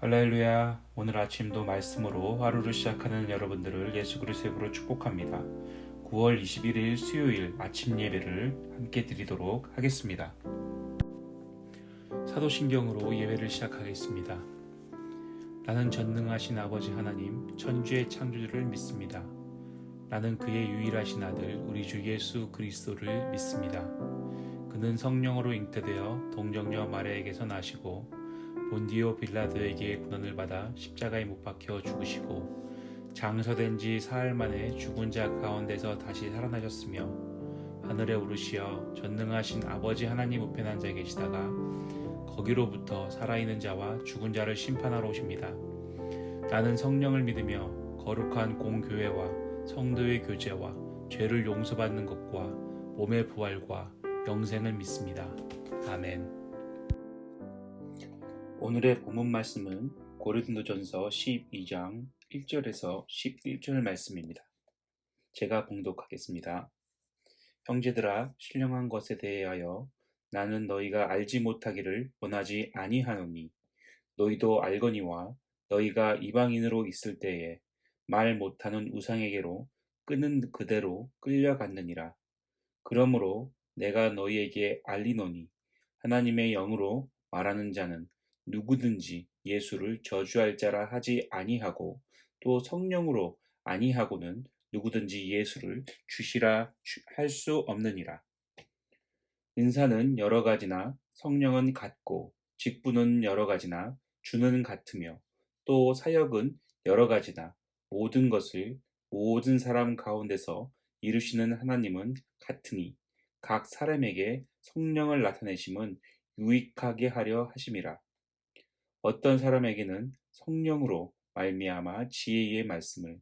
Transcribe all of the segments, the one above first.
할렐루야. 오늘 아침도 말씀으로 하루를 시작하는 여러분들을 예수 그리스도의 이름으로 축복합니다. 9월 21일 수요일 아침 예배를 함께 드리도록 하겠습니다. 사도신경으로 예배를 시작하겠습니다. 나는 전능하신 아버지 하나님 천주의 창조주를 믿습니다. 나는 그의 유일하신 아들 우리 주 예수 그리스도를 믿습니다. 그는 성령으로 잉태되어 동정녀 마리아에게서 나시고 본디오 빌라도에게 고난을 받아 십자가에 못 박혀 죽으시고 장서된 지 사흘 만에 죽은 자 가운데서 다시 살아나셨으며 하늘에 오르시어 전능하신 아버지 하나님 우편에 앉아 계시다가 거기로부터 살아있는 자와 죽은 자를 심판하러 오십니다. 나는 성령을 믿으며 거룩한 공교회와 성도의 교제와 죄를 용서받는 것과 몸의 부활과 영생을 믿습니다. 아멘. 오늘의 본문 말씀은 고린도전서 12장 1절에서 11절 말씀입니다. 제가 봉독하겠습니다. 형제들아 신령한 것에 대하여 나는 너희가 알지 못하기를 원하지 아니하노니 너희도 알거니와 너희가 이방인으로 있을 때에 말 못하는 우상에게로 끄는 그대로 끌려갔느니라. 그러므로 내가 너희에게 알리노니 하나님의 영으로 말하는 자는 누구든지 예수를 저주할 자라 하지 아니하고 또 성령으로 아니하고는 누구든지 예수를 주시라 할 수 없느니라. 은사는 여러 가지나 성령은 같고 직분은 여러 가지나 주는 같으며 또 사역은 여러 가지나 모든 것을 모든 사람 가운데서 이루시는 하나님은 같으니 각 사람에게 성령을 나타내심은 유익하게 하려 하심이라. 어떤 사람에게는 성령으로 말미암아 지혜의 말씀을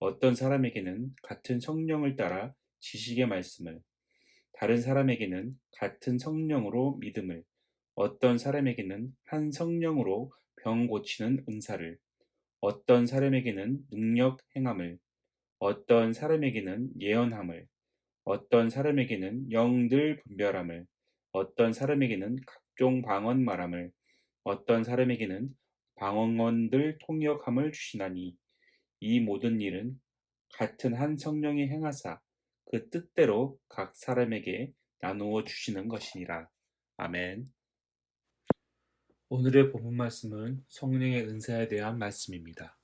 어떤 사람에게는 같은 성령을 따라 지식의 말씀을 다른 사람에게는 같은 성령으로 믿음을 어떤 사람에게는 한 성령으로 병 고치는 은사를 어떤 사람에게는 능력 행함을 어떤 사람에게는 예언함을 어떤 사람에게는 영들 분별함을 어떤 사람에게는 각종 방언 말함을 어떤 사람에게는 방언들 통역함을 주시나니 이 모든 일은 같은 한 성령이 행하사 그 뜻대로 각 사람에게 나누어 주시는 것이니라. 아멘. 오늘의 본문 말씀은 성령의 은사에 대한 말씀입니다.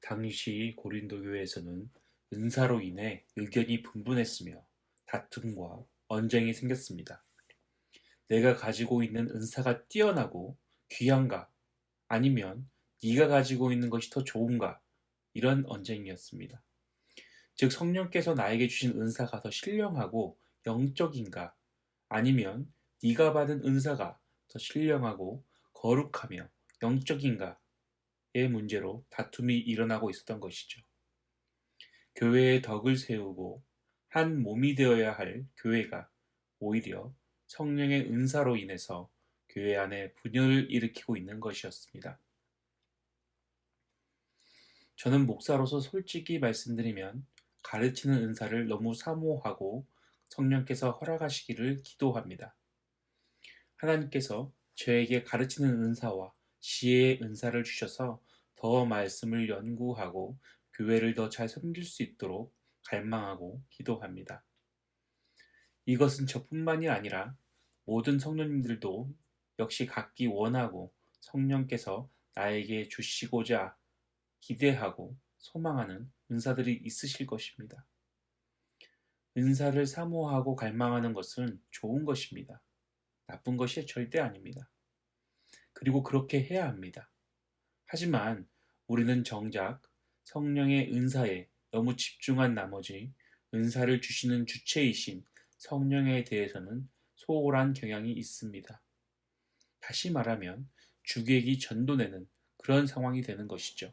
당시 고린도 교회에서는 은사로 인해 의견이 분분했으며 다툼과 언쟁이 생겼습니다. 내가 가지고 있는 은사가 뛰어나고 귀한가 아니면 네가 가지고 있는 것이 더 좋은가 이런 언쟁이었습니다. 즉 성령께서 나에게 주신 은사가 더 신령하고 영적인가 아니면 네가 받은 은사가 더 신령하고 거룩하며 영적인가의 문제로 다툼이 일어나고 있었던 것이죠. 교회의 덕을 세우고 한 몸이 되어야 할 교회가 오히려 성령의 은사로 인해서 교회 안에 분열을 일으키고 있는 것이었습니다. 저는 목사로서 솔직히 말씀드리면 가르치는 은사를 너무 사모하고 성령께서 허락하시기를 기도합니다. 하나님께서 저에게 가르치는 은사와 지혜의 은사를 주셔서 더 말씀을 연구하고 교회를 더 잘 섬길 수 있도록 갈망하고 기도합니다. 이것은 저뿐만이 아니라 모든 성도님들도 역시 갖기 원하고 성령께서 나에게 주시고자 기대하고 소망하는 은사들이 있으실 것입니다. 은사를 사모하고 갈망하는 것은 좋은 것입니다. 나쁜 것이 절대 아닙니다. 그리고 그렇게 해야 합니다. 하지만 우리는 정작 성령의 은사에 너무 집중한 나머지 은사를 주시는 주체이신 성령에 대해서는 소홀한 경향이 있습니다. 다시 말하면 주객이 전도내는 그런 상황이 되는 것이죠.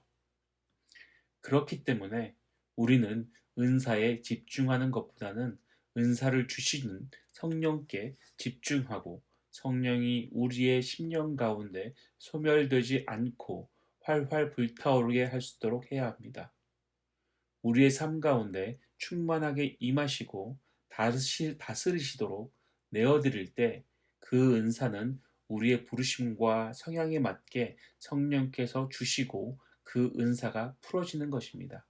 그렇기 때문에 우리는 은사에 집중하는 것보다는 은사를 주시는 성령께 집중하고 성령이 우리의 심령 가운데 소멸되지 않고 활활 불타오르게 할 수 있도록 해야 합니다. 우리의 삶 가운데 충만하게 임하시고 다스리시도록 내어드릴 때 그 은사는 우리의 부르심과 성향에 맞게 성령께서 주시고 그 은사가 풀어지는 것입니다.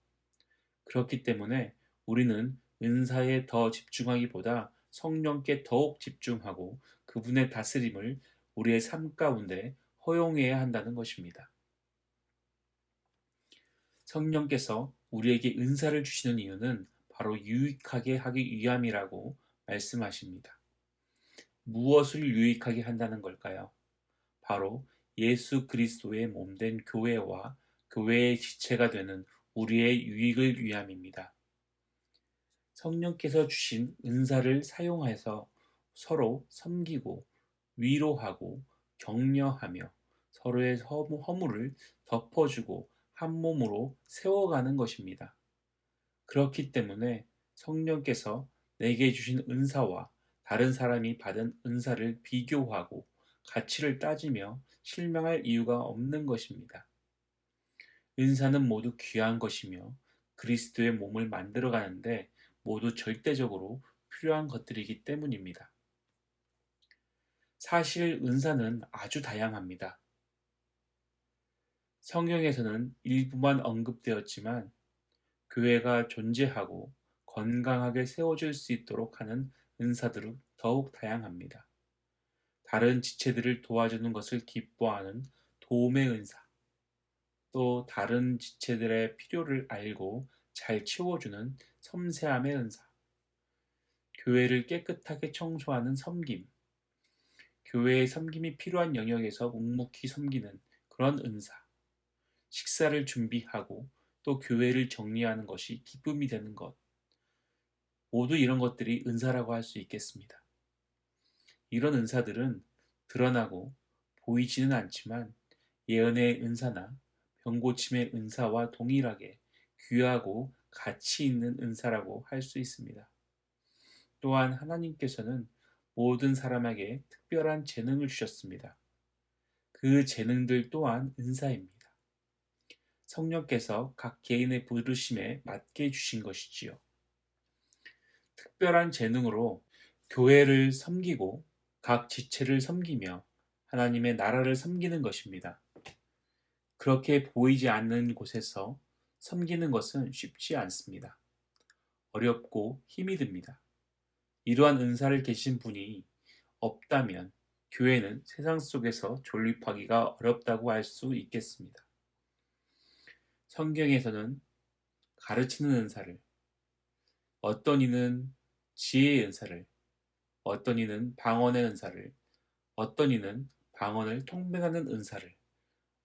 그렇기 때문에 우리는 은사에 더 집중하기보다 성령께 더욱 집중하고 그분의 다스림을 우리의 삶 가운데 허용해야 한다는 것입니다. 성령께서 우리에게 은사를 주시는 이유는 바로 유익하게 하기 위함이라고 말씀하십니다. 무엇을 유익하게 한다는 걸까요? 바로 예수 그리스도의 몸된 교회와 교회의 지체가 되는 우리의 유익을 위함입니다. 성령께서 주신 은사를 사용해서 서로 섬기고 위로하고 격려하며 서로의 허물을 덮어주고 한 몸으로 세워가는 것입니다. 그렇기 때문에 성령께서 내게 주신 은사와 다른 사람이 받은 은사를 비교하고 가치를 따지며 실망할 이유가 없는 것입니다. 은사는 모두 귀한 것이며 그리스도의 몸을 만들어 가는데 모두 절대적으로 필요한 것들이기 때문입니다. 사실 은사는 아주 다양합니다. 성경에서는 일부만 언급되었지만 교회가 존재하고 건강하게 세워질 수 있도록 하는 은사들은 더욱 다양합니다. 다른 지체들을 도와주는 것을 기뻐하는 도움의 은사, 또 다른 지체들의 필요를 알고 잘 채워주는 섬세함의 은사, 교회를 깨끗하게 청소하는 섬김, 교회의 섬김이 필요한 영역에서 묵묵히 섬기는 그런 은사, 식사를 준비하고 또 교회를 정리하는 것이 기쁨이 되는 것, 모두 이런 것들이 은사라고 할 수 있겠습니다. 이런 은사들은 드러나고 보이지는 않지만 예언의 은사나 병고침의 은사와 동일하게 귀하고 가치 있는 은사라고 할 수 있습니다. 또한 하나님께서는 모든 사람에게 특별한 재능을 주셨습니다. 그 재능들 또한 은사입니다. 성령께서 각 개인의 부르심에 맞게 주신 것이지요. 특별한 재능으로 교회를 섬기고 각 지체를 섬기며 하나님의 나라를 섬기는 것입니다. 그렇게 보이지 않는 곳에서 섬기는 것은 쉽지 않습니다. 어렵고 힘이 듭니다. 이러한 은사를 계신 분이 없다면 교회는 세상 속에서 존립하기가 어렵다고 할 수 있겠습니다. 성경에서는 가르치는 은사를, 어떤 이는 지혜의 은사를, 어떤 이는 방언의 은사를, 어떤 이는 방언을 통변하는 은사를,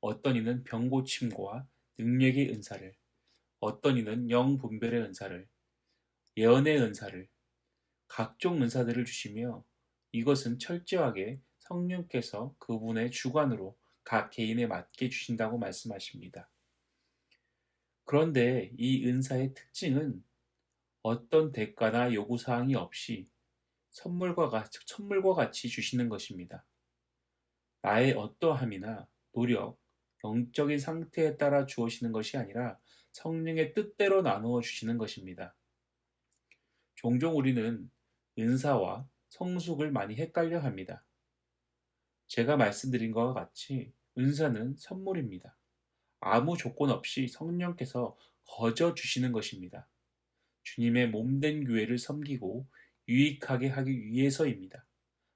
어떤 이는 병고침과 능력의 은사를, 어떤 이는 영분별의 은사를, 예언의 은사를, 각종 은사들을 주시며 이것은 철저하게 성령께서 그분의 주관으로 각 개인에 맞게 주신다고 말씀하십니다. 그런데 이 은사의 특징은 어떤 대가나 요구사항이 없이 선물과 같이, 선물과 같이 주시는 것입니다. 나의 어떠함이나 노력, 영적인 상태에 따라 주어지는 것이 아니라 성령의 뜻대로 나누어 주시는 것입니다. 종종 우리는 은사와 성숙을 많이 헷갈려 합니다. 제가 말씀드린 것과 같이 은사는 선물입니다. 아무 조건 없이 성령께서 거저 주시는 것입니다. 주님의 몸된 교회를 섬기고 유익하게 하기 위해서입니다.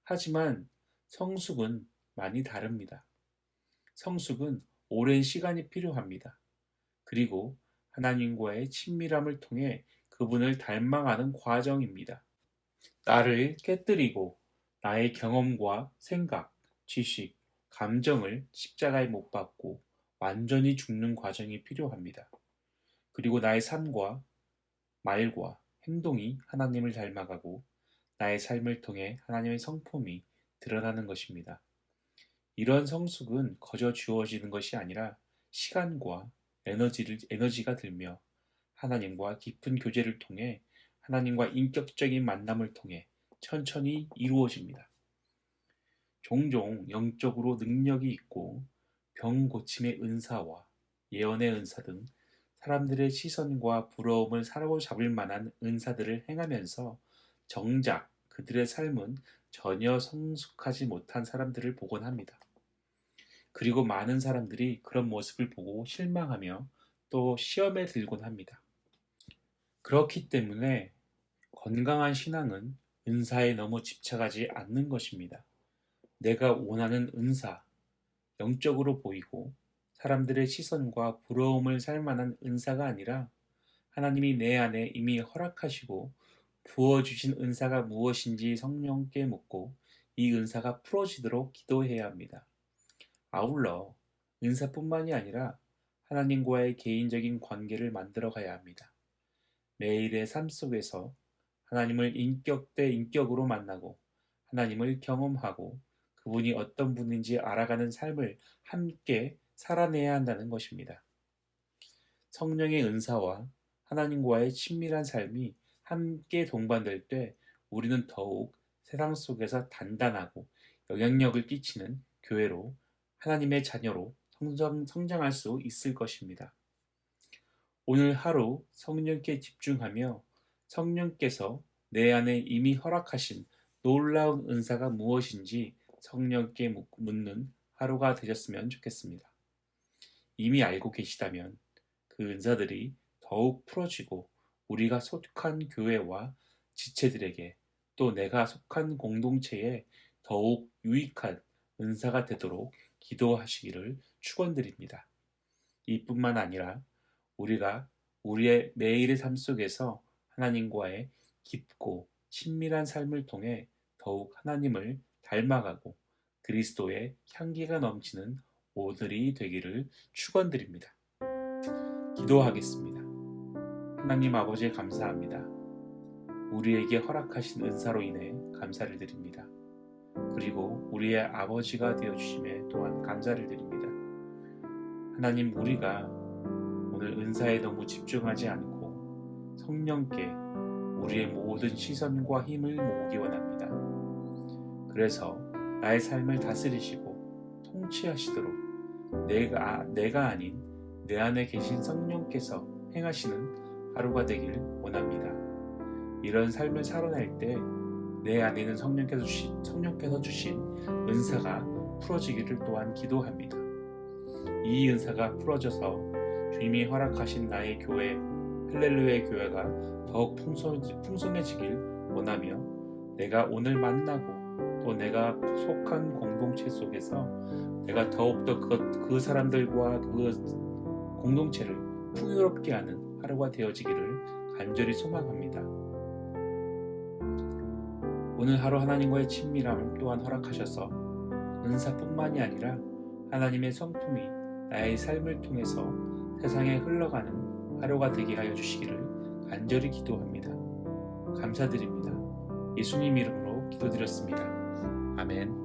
하지만 성숙은 많이 다릅니다. 성숙은 오랜 시간이 필요합니다. 그리고 하나님과의 친밀함을 통해 그분을 닮아가는 과정입니다. 나를 깨뜨리고 나의 경험과 생각, 지식, 감정을 십자가에 못 박고 완전히 죽는 과정이 필요합니다. 그리고 나의 삶과 말과 행동이 하나님을 닮아가고 나의 삶을 통해 하나님의 성품이 드러나는 것입니다. 이런 성숙은 거저 주어지는 것이 아니라 시간과 에너지를, 에너지가 들며 하나님과 깊은 교제를 통해 하나님과 인격적인 만남을 통해 천천히 이루어집니다. 종종 영적으로 능력이 있고 병 고침의 은사와 예언의 은사 등 사람들의 시선과 부러움을 사로잡을 만한 은사들을 행하면서 정작 그들의 삶은 전혀 성숙하지 못한 사람들을 보곤 합니다. 그리고 많은 사람들이 그런 모습을 보고 실망하며 또 시험에 들곤 합니다. 그렇기 때문에 건강한 신앙은 은사에 너무 집착하지 않는 것입니다. 내가 원하는 은사, 영적으로 보이고 사람들의 시선과 부러움을 살 만한 은사가 아니라 하나님이 내 안에 이미 허락하시고 부어주신 은사가 무엇인지 성령께 묻고 이 은사가 풀어지도록 기도해야 합니다. 아울러 은사뿐만이 아니라 하나님과의 개인적인 관계를 만들어 가야 합니다. 매일의 삶 속에서 하나님을 인격 대 인격으로 만나고 하나님을 경험하고 그분이 어떤 분인지 알아가는 삶을 함께 살아내야 한다는 것입니다. 성령의 은사와 하나님과의 친밀한 삶이 함께 동반될 때 우리는 더욱 세상 속에서 단단하고 영향력을 끼치는 교회로 하나님의 자녀로 성장, 성장할 수 있을 것입니다. 오늘 하루 성령께 집중하며 성령께서 내 안에 이미 허락하신 놀라운 은사가 무엇인지 성령께 묻는 하루가 되셨으면 좋겠습니다. 이미 알고 계시다면 그 은사들이 더욱 풀어지고 우리가 속한 교회와 지체들에게 또 내가 속한 공동체에 더욱 유익한 은사가 되도록 기도하시기를 축원드립니다. 이뿐만 아니라 우리가 우리의 매일의 삶 속에서 하나님과의 깊고 친밀한 삶을 통해 더욱 하나님을 닮아가고 그리스도의 향기가 넘치는 오늘이 되기를 축원드립니다. 기도하겠습니다. 하나님 아버지 감사합니다. 우리에게 허락하신 은사로 인해 감사를 드립니다. 그리고 우리의 아버지가 되어 주심에 또한 감사를 드립니다. 하나님 우리가 오늘 은사에 너무 집중하지 않고 성령께 우리의 모든 시선과 힘을 모으기 원합니다. 그래서 나의 삶을 다스리시고 통치하시도록 내가 내가 아닌 내 안에 계신 성령께서 행하시는 하루가 되길 원합니다. 이런 삶을 살아낼 때 내 안에는 성령께서 주신, 성령께서 주신 은사가 풀어지기를 또한 기도합니다. 이 은사가 풀어져서 주님이 허락하신 나의 교회, 할렐루야의 교회가 더욱 풍성해지길 원하며 내가 오늘 만나고 또 내가 속한 공동체 속에서 내가 더욱더 그, 그 사람들과 그 공동체를 풍요롭게 하는 하루가 되어지기를 간절히 소망합니다. 오늘 하루 하나님과의 친밀함을 또한 허락하셔서 은사뿐만이 아니라 하나님의 성품이 나의 삶을 통해서 세상에 흘러가는 하루가 되게 하여 주시기를 간절히 기도합니다. 감사드립니다. 예수님 이름으로 기도드렸습니다. 아멘.